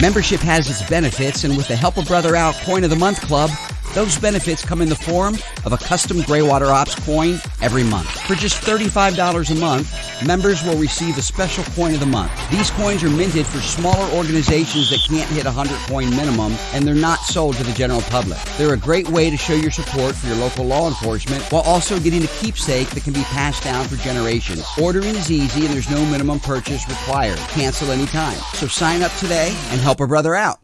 Membership has its benefits, and with the Help a Brother Out Coin of the Month Club, those benefits come in the form of a custom Greywater Ops coin every month. For just $35 a month, members will receive a special coin of the month. These coins are minted for smaller organizations that can't hit a 100 coin minimum, and they're not sold to the general public. They're a great way to show your support for your local law enforcement while also getting a keepsake that can be passed down for generations. Ordering is easy, and there's no minimum purchase required. Cancel anytime. So sign up today and help a brother out.